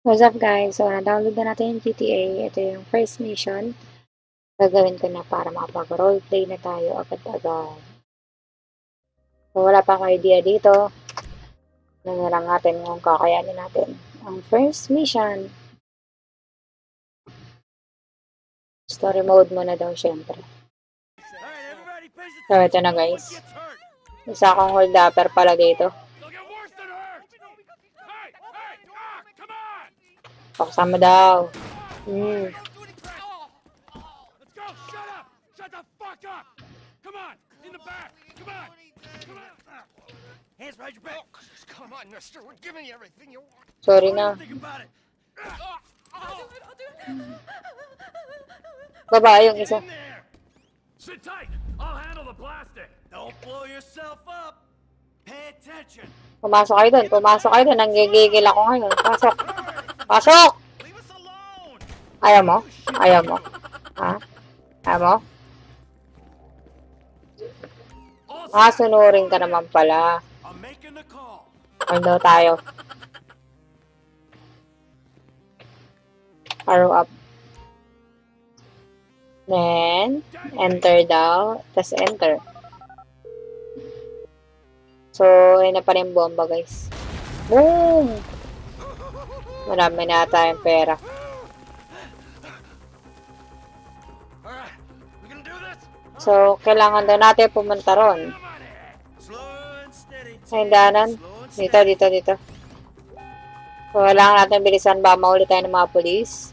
What's up guys? So, na-download na natin yung GTA. Ito yung first mission. Gagawin ko na para makapag-roleplay na tayo agad-agad. So, wala pa akong idea dito. Ano na lang natin kung kakayanin natin. Ang first mission. Story mode muna daw syempre. So, ito na guys. Isa akong hold upper pala dito. Pakasama daw. Hmm. Let's go! Shut up! Shut the fuck up! Come on! In the back! Come on! Come on! Hands behind your back! come on, mister. We're giving you everything you want. Sorry na. Baba yung isa. Sit tight! I'll handle the plastic! Don't blow yourself up! Pay attention! Pumasok kayo doon. Pumasok kayo doon. Nanggigigil ako ngayon. Pasok. Pasok! Ayaw mo? Ayaw mo? Ha? Ayaw mo? Ah, sunurin ka naman pala. Ano tayo? Arrow up. Then, enter daw. Tapos enter. So, ayun na pa rin bomba, guys. Boom! Marami na tayong pera. So, kailangan daw natin pumunta ron. Slow and Dito, dito, dito. So, kailangan natin bilisan ba mahuli tayo ng mga polis.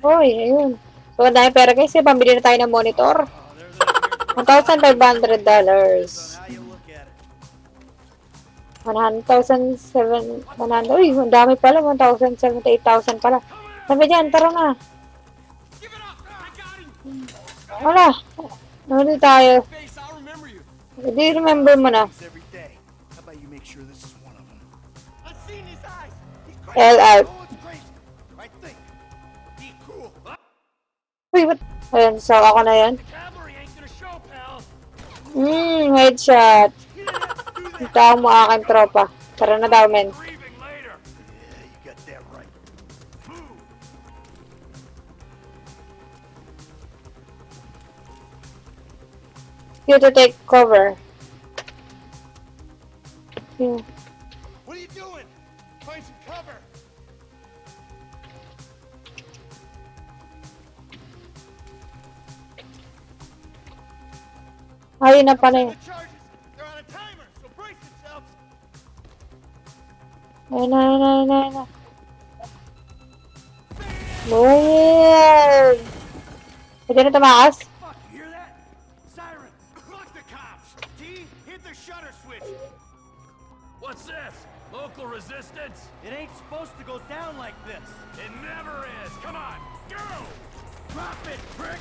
Uy, ayun. So, ang dami pera guys. Pambili na tayo ng monitor. Oh, there's a here. $1,500. How you look at it. 1,700. 100. Uy, ang dami pala. 1,078,000 pala. Sabi dyan, tara na. Wala. Nahuli tayo. Hindi remember mo na. L out. Uy, what? Ayun, so ako na yan. Hmm, headshot. Ito mo aking tropa. Tara na daw, men. Yeah, you to take cover. Hmm. What are you doing? Find some cover. Ayun na pala yun. You hear that? Sirens. Fuck the cops. T, hit the shutter switch. What's this? Local resistance? It ain't supposed to go down like this. It never is. Come on, go! Drop it, prick!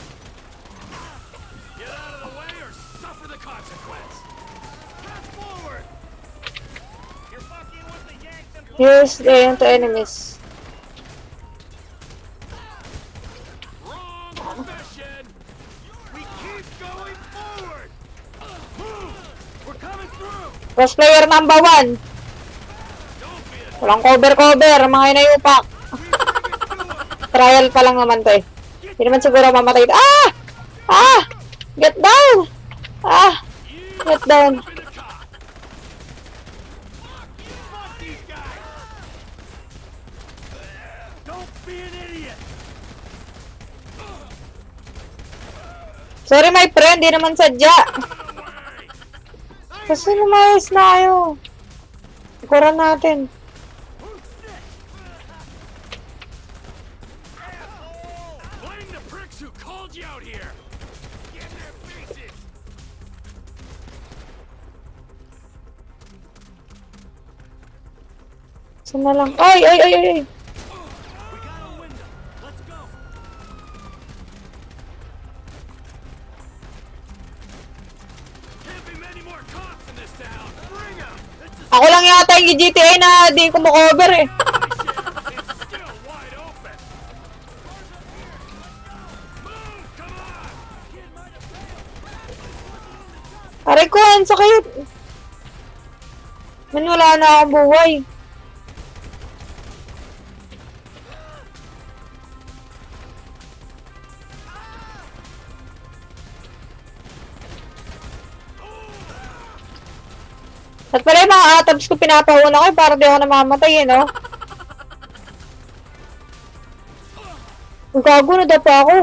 Get out of the way or suffer the consequence. Press forward. Here's the aim to enemies. Cross player number one. Walang cover-cover, mga inayupak. Trial pa lang naman to eh. Hindi naman siguro mamatay. Ah! Ah! Get down! Ah! Get down. in the car! Fuck you! Fuck these guys! Don't be an idiot! Sorry my friend, di naman sadya. Kasi lumayas na kayo. Ikuran natin. Who's sick? Asshole! Blame the pricks who called you out here! Get in their faces! Saan na lang? Ay, ay, ay, ay, Ako lang yata yung GTA na di ko makover eh. Aray ko, ang sakit. Man, wala na akong buhay. At pala yung mga atoms ko pinapahuna ko eh, para di ako namamatay eh, no? Ang gago na pa ako.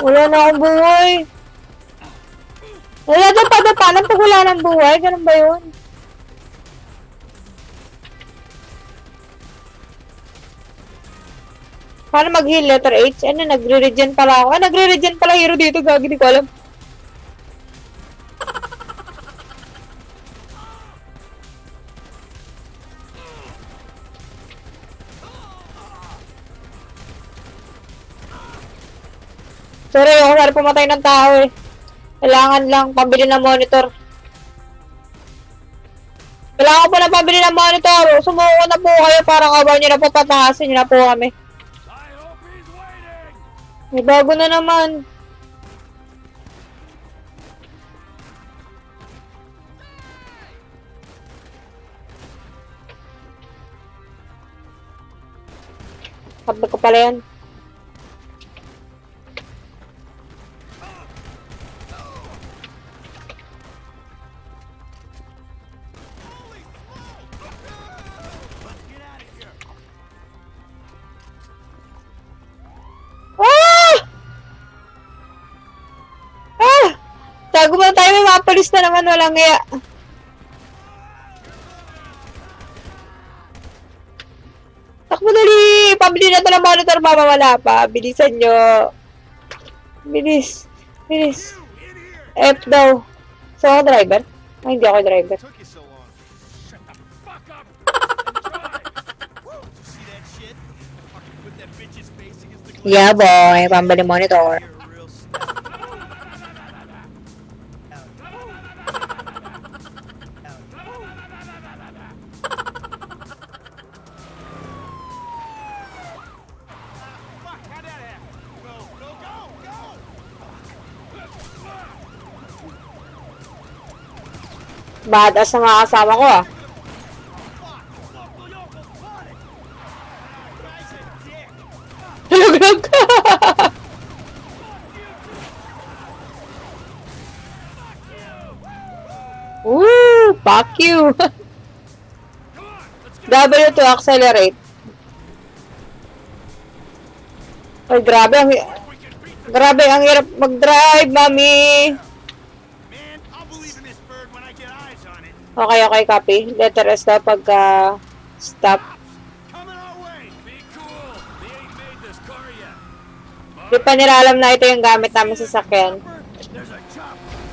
Wala na akong buhay. Wala pa pa lang pag wala ng buhay. Ganun ba yun? Paano mag-heal letter H? Ano, nagre-regen pala ako. Ah, nagre-regen pala hero dito. Gagi, di ko alam. Sorry, ako sana pumatay ng tao eh. Kailangan lang pabili ng monitor. Kailangan ko pa na pabili ng monitor. Sumuko na po kayo para kabaw nyo na po patakasin nyo na po kami. May bago na naman. Sabi ko pala yan. Tago mo na tayo, may mga polis na naman, walang iya. Takbo dali! Pabili na ito ng monitor, mamawala pa. Bilisan nyo. Bilis. Bilis. F daw. So, ako driver? Ay, hindi ako driver. Took you so long. Badass na mga kasama ko, ah. Ka! Woo! Fuck you! W to accelerate. Ay, grabe. Ang, grabe, ang hirap mag-drive, mami. Man, I'll believe in this bird when I get eyes on it. Okay, okay, copy. Letter S daw pagka stop. Coming our way! Be cool. They ain't made this car yet. Di pa nila alam na ito yung gamit namin sa sakyan.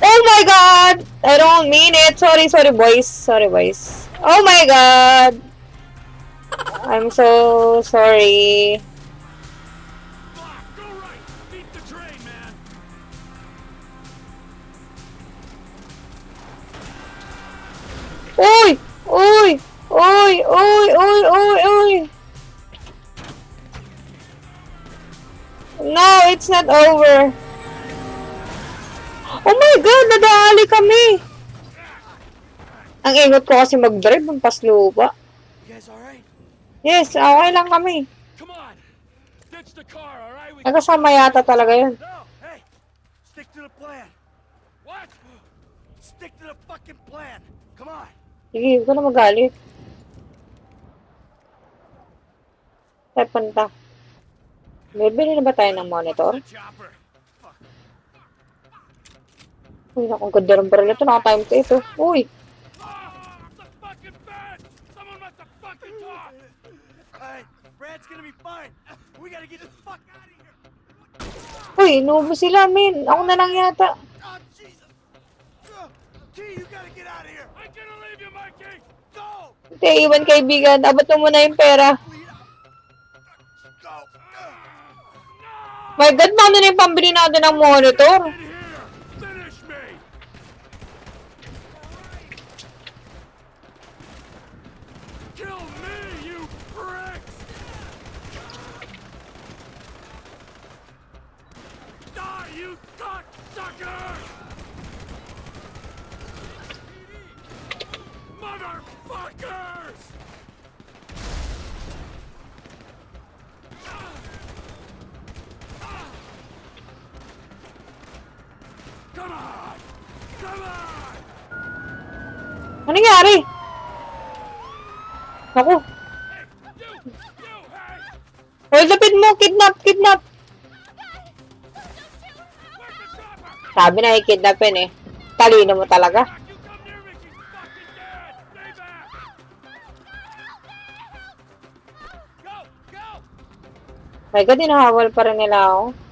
Oh my god! I don't mean it. Sorry, sorry, boys. Sorry, boys. Oh my god! I'm so sorry. Uy! Uy! Uy! Uy! Uy! Uy! Uy! No, it's not over. Oh my God! Nadali kami! Ang ingot ko kasi mag-drive ng paslupa. Alright? Yes, okay lang kami. Right? Nagkasama yata talaga yun. Stick to the plan! What? Stick to the fucking plan! Come on! Sige, huwag ka na magalit. Saan punta? Bibili na ba tayo ng monitor? Uy, naku, ang ganda ng baril ito. Naka-time to ito. Uy! Ah, the fucking bed! Someone must have fucking talked! Alright, Brad's gonna be fine. We gotta get the fuck out of here! Uy, inuubo sila, min. Ako na lang yata. Oh, Jesus! Uh, T, you gotta get out of here! I'm gonna leave you, Mikey! Go! Hindi, iwan kaibigan. Abot mo muna yung pera. My God, paano na yung pambili natin ng monitor? Ano nangyari? Ako, hold upin mo, kidnap, kidnap. The? Sabi na i-kidnapin eh. Talino mo talaga. My God, hinahabol pa rin nila ako.